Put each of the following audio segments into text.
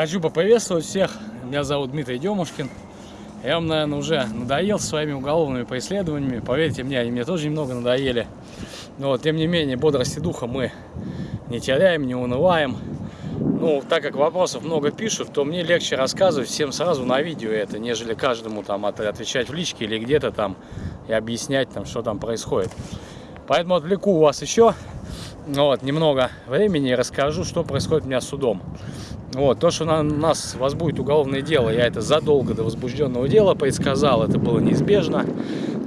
Хочу поприветствовать всех. Меня зовут Дмитрий Демушкин. Я вам, наверное, уже надоел своими уголовными преследованиями. Поверьте мне, они мне тоже немного надоели. Но, вот, тем не менее, бодрости духа мы не теряем, не унываем. Ну, так как вопросов много пишут, то мне легче рассказывать всем сразу на видео это, нежели каждому там отвечать в личке или где-то там и объяснять там, что там происходит. Поэтому отвлеку вас еще вот, немного времени и расскажу, что происходит у меня с судом. Вот, то, что на нас возбудит уголовное дело, я это задолго до возбужденного дела предсказал, это было неизбежно.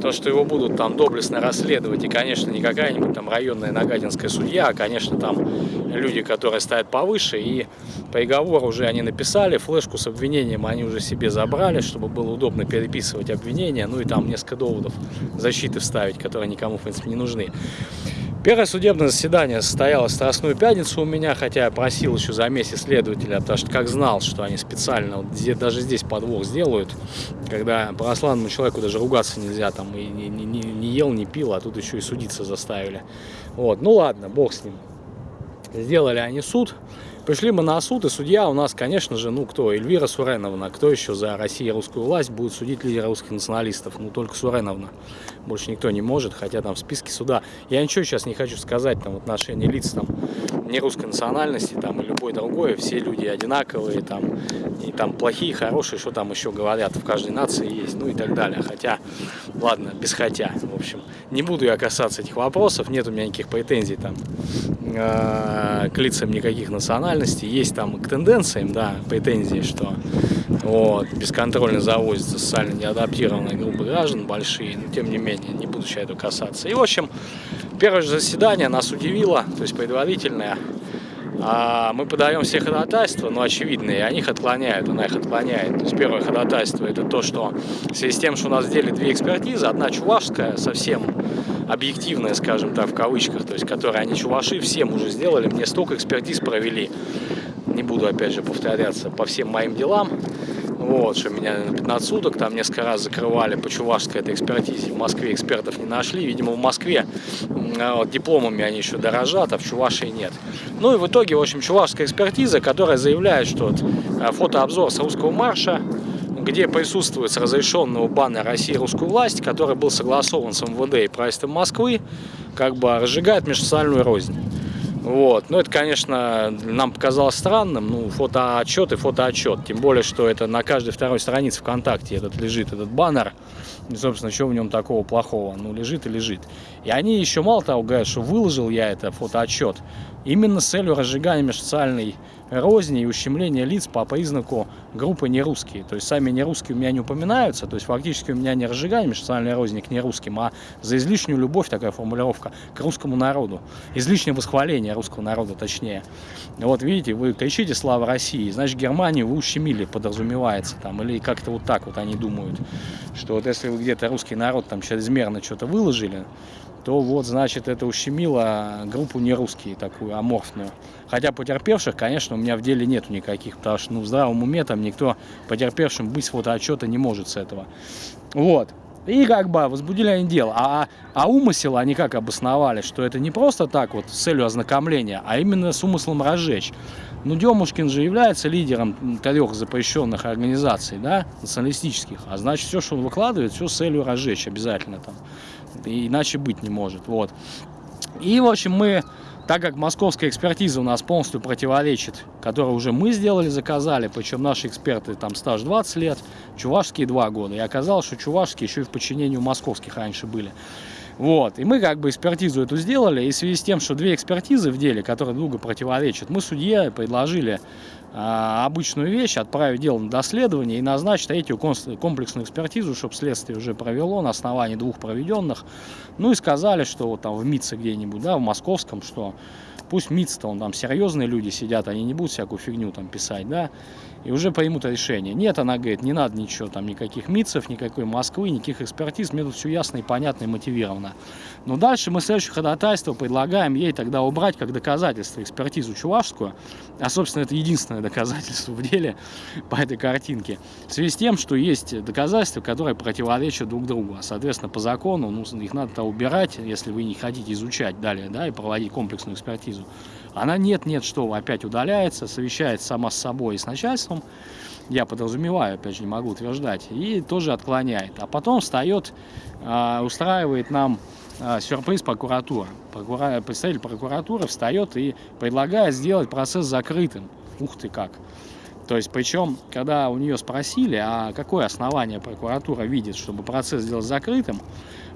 То, что его будут там доблестно расследовать, и, конечно, не какая-нибудь там районная нагатинская судья, а, конечно, там люди, которые стоят повыше, и приговор уже они написали, флешку с обвинением они уже себе забрали, чтобы было удобно переписывать обвинения, ну и там несколько доводов защиты вставить, которые никому, в принципе, не нужны. Первое судебное заседание состоялось в Страстную пятницу у меня, хотя я просил еще за месяц следователя, потому что как знал, что они специально, вот здесь, даже здесь подвох сделают, когда православному человеку даже ругаться нельзя, там и не, не, не ел, не пил, а тут еще и судиться заставили. Вот, ну ладно, бог с ним. Сделали они суд, Пришли мы на суд, и судья у нас, конечно же, ну кто? Эльвира Суреновна. Кто еще за Россию и русскую власть будет судить лидера русских националистов? Ну только Суреновна. Больше никто не может, хотя там в списке суда. Я ничего сейчас не хочу сказать там в отношении лиц там не русской национальности там и любой другой. Все люди одинаковые там. И там плохие, хорошие, что там еще говорят. В каждой нации есть, ну и так далее. Хотя, ладно, без хотя. В общем, не буду я касаться этих вопросов. Нет у меня никаких претензий там э, к лицам никаких национальностей. Есть там к тенденциям, да, претензии, что вот, бесконтрольно завозятся социально неадаптированные группы граждан большие, но тем не менее, не буду сейчас этого касаться. И, в общем, первое же заседание нас удивило, то есть предварительное. А мы подаем все ходатайства, но очевидные, и они их отклоняют, она их отклоняет. То есть первое ходатайство это то, что в связи с тем, что у нас сделали две экспертизы, одна чувашская, совсем объективная, скажем так, в кавычках, то есть которые они чуваши всем уже сделали, мне столько экспертиз провели, не буду опять же повторяться по всем моим делам, вот, что меня на 15 суток там несколько раз закрывали по чувашской этой экспертизе. В Москве экспертов не нашли. Видимо, в Москве вот, дипломами они еще дорожат, а в Чувашии нет. Ну и в итоге, в общем, чувашская экспертиза, которая заявляет, что вот, э, фотообзор с русского марша где присутствует с разрешенного бана России русскую власть, который был согласован с МВД и правительством Москвы, как бы разжигает межсоциальную рознь. Вот. Ну, это, конечно, нам показалось странным, ну, фотоотчет и фотоотчет. Тем более, что это на каждой второй странице ВКонтакте этот лежит, этот баннер. И, собственно, что в нем такого плохого? Ну, лежит и лежит. И они еще мало того говорят, что выложил я это фотоотчет именно с целью разжигания межсоциальной розни и ущемления лиц по признаку группы нерусские. То есть сами нерусские у меня не упоминаются, то есть фактически у меня не разжигание межнациональной розни к нерусским, а за излишнюю любовь, такая формулировка, к русскому народу. Излишнее восхваление русского народа, точнее. Вот видите, вы кричите «Слава России», значит Германию вы ущемили, подразумевается там, или как-то вот так вот они думают, что вот если вы где-то русский народ там чрезмерно что-то выложили, то вот, значит, это ущемило группу нерусские, такую аморфную. Хотя потерпевших, конечно, у меня в деле нету никаких, потому что ну, в здравом уме там никто потерпевшим быть фотоотчета не может с этого. Вот. И как бы возбудили они дело. А, а умысел они как обосновали, что это не просто так вот с целью ознакомления, а именно с умыслом разжечь. Ну, Демушкин же является лидером трех запрещенных организаций, да, националистических. А значит, все, что он выкладывает, все с целью разжечь обязательно там. Иначе быть не может. Вот. И, в общем, мы, так как московская экспертиза у нас полностью противоречит, которую уже мы сделали, заказали, причем наши эксперты там стаж 20 лет, чувашские 2 года. И оказалось, что чувашские еще и в подчинении у московских раньше были. Вот. И мы как бы экспертизу эту сделали, и в связи с тем, что две экспертизы в деле, которые друга противоречат, мы судье предложили обычную вещь, отправить дело на доследование и назначить третью комплексную экспертизу, чтобы следствие уже провело на основании двух проведенных. Ну и сказали, что вот там в МИЦе где-нибудь, да, в московском, что пусть МИЦ-то, он там серьезные люди сидят, они не будут всякую фигню там писать, да, и уже примут решение. Нет, она говорит, не надо ничего, там никаких МИЦев, никакой Москвы, никаких экспертиз, мне тут все ясно и понятно и мотивировано. Но дальше мы следующее ходатайство предлагаем ей тогда убрать как доказательство экспертизу чувашскую, а, собственно, это единственное доказательство в деле по этой картинке, в связи с тем, что есть доказательства, которые противоречат друг другу, а, соответственно, по закону ну, их надо убирать, если вы не хотите изучать далее, да, и проводить комплексную экспертизу. Она нет-нет, что опять удаляется, совещается сама с собой и с начальством, я подразумеваю, опять же, не могу утверждать, и тоже отклоняет. А потом встает, э, устраивает нам э, сюрприз прокуратура. Прокура... Представитель прокуратуры встает и предлагает сделать процесс закрытым. Ух ты как! То есть, причем, когда у нее спросили, а какое основание прокуратура видит, чтобы процесс сделать закрытым,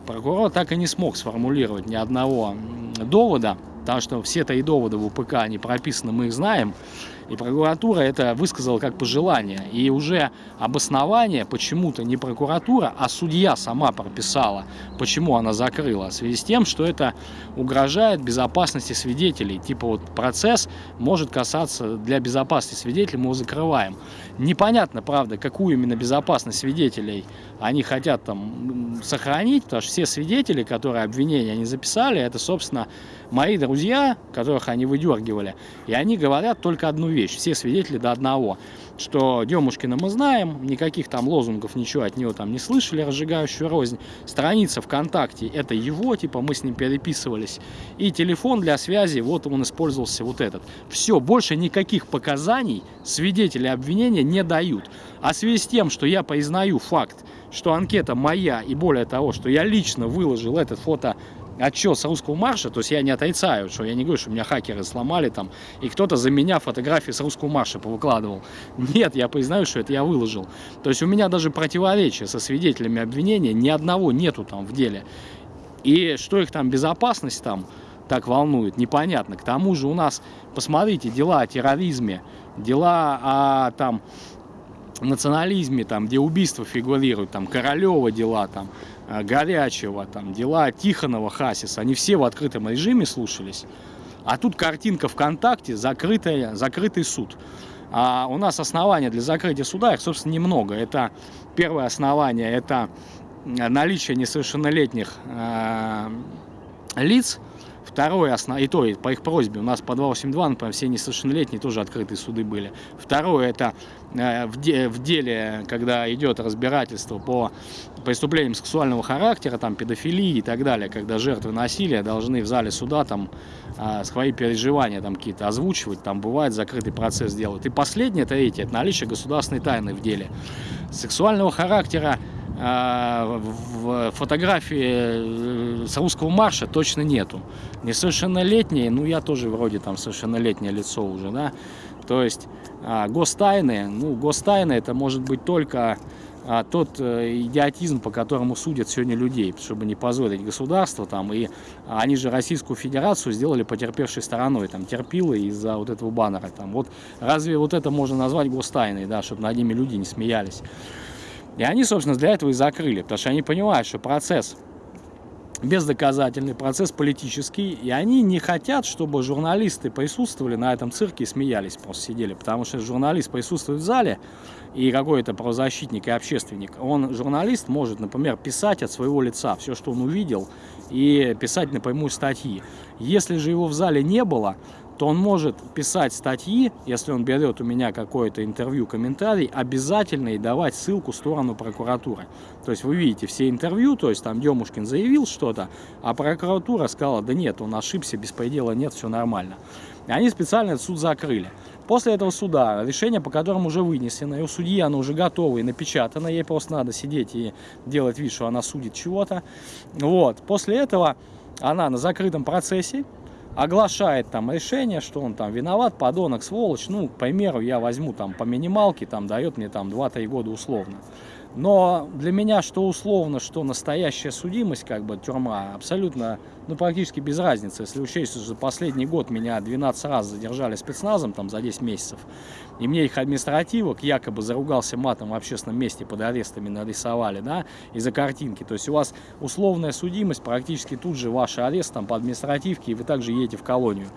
прокурор так и не смог сформулировать ни одного довода, потому что все-то и доводы в УПК, они прописаны, мы их знаем, и прокуратура это высказала как пожелание. И уже обоснование почему-то не прокуратура, а судья сама прописала, почему она закрыла. В связи с тем, что это угрожает безопасности свидетелей. Типа вот процесс может касаться для безопасности свидетелей, мы его закрываем. Непонятно, правда, какую именно безопасность свидетелей они хотят там сохранить, потому что все свидетели, которые обвинения они записали, это, собственно, мои друзья, которых они выдергивали, и они говорят только одну вещь, все свидетели до одного, что Демушкина мы знаем, никаких там лозунгов, ничего от него там не слышали, разжигающую рознь, страница ВКонтакте, это его, типа мы с ним переписывались, и телефон для связи, вот он использовался вот этот. Все, больше никаких показаний свидетели обвинения не дают. А в связи с тем, что я признаю факт, что анкета моя, и более того, что я лично выложил этот фото отчет с русского марша, то есть я не отрицаю, что я не говорю, что меня хакеры сломали там, и кто-то за меня фотографии с русского марша повыкладывал. Нет, я признаю, что это я выложил. То есть у меня даже противоречия со свидетелями обвинения ни одного нету там в деле. И что их там безопасность там так волнует, непонятно. К тому же у нас, посмотрите, дела о терроризме, дела о там национализме, там, где убийства фигурируют, там, Королева дела, там, Горячего, там, дела Тихонова, Хасиса, они все в открытом режиме слушались. А тут картинка ВКонтакте, закрытая, закрытый суд. А у нас основания для закрытия суда, их, собственно, немного. Это первое основание, это наличие несовершеннолетних э, лиц, Второе, основ... и то, и по их просьбе, у нас по 282, например, все несовершеннолетние тоже открытые суды были. Второе, это э, в, де... в деле, когда идет разбирательство по преступлениям сексуального характера, там, педофилии и так далее, когда жертвы насилия должны в зале суда там э, свои переживания там какие-то озвучивать, там бывает закрытый процесс делают. И последнее, третье, это наличие государственной тайны в деле. Сексуального характера а, фотографии э, с русского марша точно нету. Несовершеннолетние, ну я тоже вроде там совершеннолетнее лицо уже, да. То есть а, гостайны, ну гостайны это может быть только а, тот э, идиотизм, по которому судят сегодня людей, чтобы не позорить государство там, и они же Российскую Федерацию сделали потерпевшей стороной, там, терпилы из-за вот этого баннера, там, вот разве вот это можно назвать гостайной, да, чтобы над ними люди не смеялись. И они, собственно, для этого и закрыли, потому что они понимают, что процесс бездоказательный, процесс политический, и они не хотят, чтобы журналисты присутствовали на этом цирке и смеялись, просто сидели, потому что журналист присутствует в зале, и какой-то правозащитник и общественник, он, журналист, может, например, писать от своего лица все, что он увидел, и писать напрямую статьи. Если же его в зале не было, то он может писать статьи, если он берет у меня какое-то интервью, комментарий, обязательно и давать ссылку в сторону прокуратуры. То есть вы видите все интервью, то есть там Демушкин заявил что-то, а прокуратура сказала, да нет, он ошибся, беспредела нет, все нормально. И они специально этот суд закрыли. После этого суда, решение по которому уже вынесено, и у судьи оно уже готово и напечатано, ей просто надо сидеть и делать вид, что она судит чего-то. Вот. После этого она на закрытом процессе оглашает там решение, что он там виноват, подонок, сволочь, ну, к примеру, я возьму там по минималке, там дает мне там 2-3 года условно. Но для меня что условно, что настоящая судимость, как бы тюрьма, абсолютно, ну практически без разницы. Если учесть, что за последний год меня 12 раз задержали спецназом там за 10 месяцев, и мне их административок якобы заругался матом в общественном месте под арестами нарисовали, да, из-за картинки. То есть у вас условная судимость, практически тут же ваш арест там по административке, и вы также едете в колонию.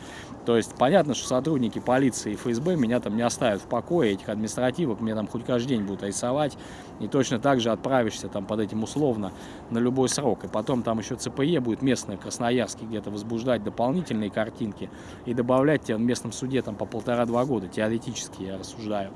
То есть понятно, что сотрудники полиции и ФСБ меня там не оставят в покое, этих административок мне там хоть каждый день будут рисовать, и точно так же отправишься там под этим условно на любой срок. И потом там еще ЦПЕ будет местная, Красноярске где-то возбуждать дополнительные картинки и добавлять тебя в местном суде там по полтора-два года, теоретически я рассуждаю.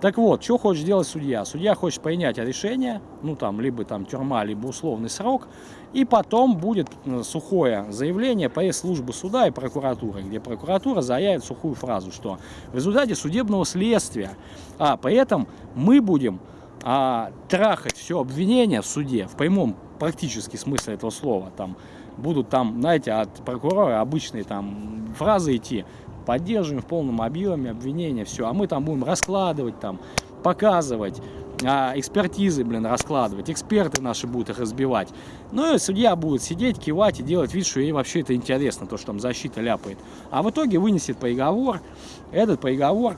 Так вот, что хочет сделать судья? Судья хочет принять решение, ну там, либо там тюрьма, либо условный срок, и потом будет э, сухое заявление по службы суда и прокуратуры, где прокуратура заявит сухую фразу, что в результате судебного следствия, а поэтому мы будем а, трахать все обвинение в суде, в прямом практически смысле этого слова, там будут там, знаете, от прокурора обычные там фразы идти, поддерживаем в полном объеме обвинения, все. А мы там будем раскладывать, там, показывать, а, экспертизы, блин, раскладывать, эксперты наши будут их разбивать. Ну и судья будет сидеть, кивать и делать вид, что ей вообще это интересно, то, что там защита ляпает. А в итоге вынесет приговор, этот приговор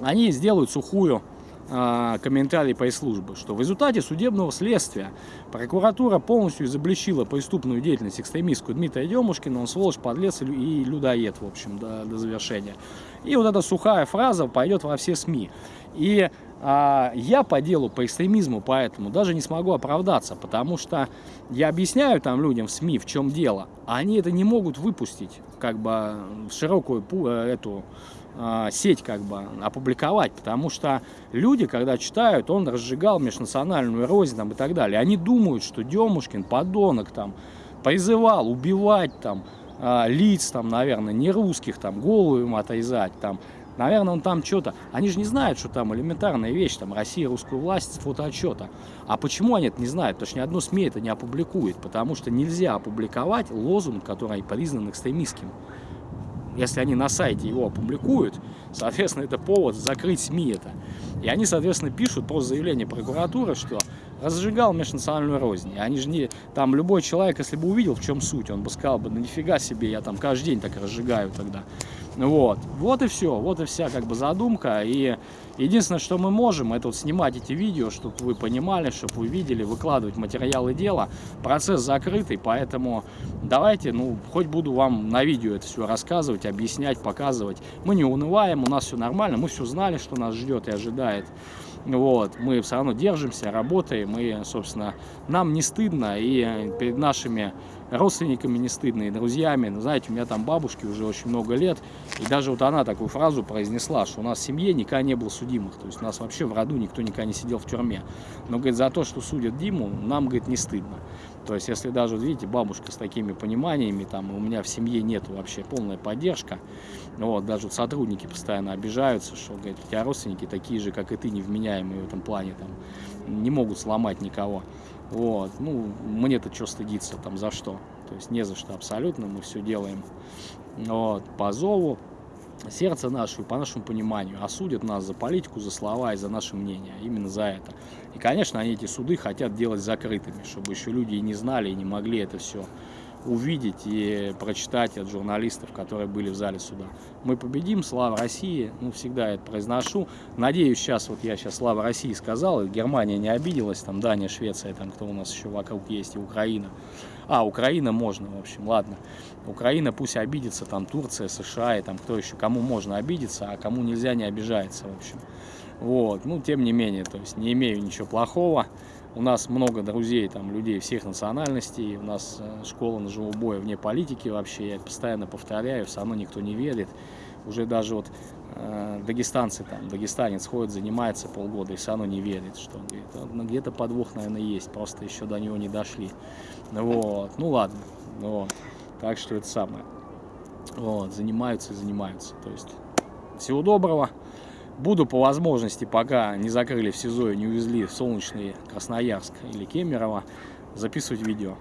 они сделают сухую комментарий пресс-службы, что в результате судебного следствия прокуратура полностью изобличила преступную деятельность экстремистскую Дмитрия Демушкина, он сволочь, подлец и людоед, в общем, до, до завершения. И вот эта сухая фраза пойдет во все СМИ. И а, я по делу, по экстремизму, поэтому даже не смогу оправдаться, потому что я объясняю там людям в СМИ, в чем дело, а они это не могут выпустить, как бы в широкую э, эту а, сеть как бы опубликовать, потому что люди, когда читают, он разжигал межнациональную рознь там, и так далее, они думают, что Демушкин, подонок, там, призывал убивать там а, лиц, там, наверное, не русских, там, голову им отрезать, там, Наверное, он там что-то... Они же не знают, что там элементарная вещь, там, Россия, русскую власть, фотоотчета. А почему они это не знают? Потому что ни одно СМИ это не опубликует. Потому что нельзя опубликовать лозунг, который признан экстремистским если они на сайте его опубликуют, соответственно, это повод закрыть СМИ это. И они, соответственно, пишут просто заявление прокуратуры, что разжигал межнациональную рознь. Они же не... Там любой человек, если бы увидел, в чем суть, он бы сказал бы, ну нифига себе, я там каждый день так разжигаю тогда. Вот. Вот и все. Вот и вся как бы задумка. И единственное, что мы можем, это вот снимать эти видео, чтобы вы понимали, чтобы вы видели, выкладывать материалы дела. Процесс закрытый, поэтому давайте, ну, хоть буду вам на видео это все рассказывать, объяснять, показывать. Мы не унываем, у нас все нормально, мы все знали, что нас ждет и ожидает. Вот, мы все равно держимся, работаем, и, собственно, нам не стыдно, и перед нашими родственниками не стыдно, и друзьями. Ну, знаете, у меня там бабушки уже очень много лет, и даже вот она такую фразу произнесла, что у нас в семье никогда не было судимых, то есть у нас вообще в роду никто никогда не сидел в тюрьме. Но, говорит, за то, что судят Диму, нам, говорит, не стыдно. То есть, если даже, видите, бабушка с такими пониманиями, там, у меня в семье нет вообще полная поддержка, вот, даже вот сотрудники постоянно обижаются, что, говорит, у тебя родственники такие же, как и ты, невменяемые в этом плане, там, не могут сломать никого. Вот, ну, мне-то что стыдиться, там, за что? То есть, не за что абсолютно, мы все делаем, вот, по зову, сердце наше, по нашему пониманию, осудят нас за политику, за слова и за наше мнение, именно за это. И, конечно, они эти суды хотят делать закрытыми, чтобы еще люди и не знали, и не могли это все увидеть и прочитать от журналистов, которые были в зале суда. Мы победим, слава России, ну, всегда это произношу. Надеюсь, сейчас, вот я сейчас слава России сказал, и Германия не обиделась, там Дания, Швеция, там кто у нас еще вокруг есть, и Украина. А, Украина можно, в общем, ладно. Украина пусть обидится, там Турция, США, и там кто еще, кому можно обидеться, а кому нельзя, не обижается, в общем. Вот, ну, тем не менее, то есть не имею ничего плохого. У нас много друзей, там, людей всех национальностей, у нас э, школа ножевого боя вне политики вообще, я постоянно повторяю, все равно никто не верит. Уже даже вот э, дагестанцы, там, дагестанец ходит, занимается полгода и все равно не верит, что ну, где-то подвох, наверное, есть, просто еще до него не дошли. Вот, ну ладно, вот. так что это самое. Вот, занимаются и занимаются, то есть всего доброго. Буду по возможности, пока не закрыли в СИЗО и не увезли в солнечный Красноярск или Кемерово, записывать видео.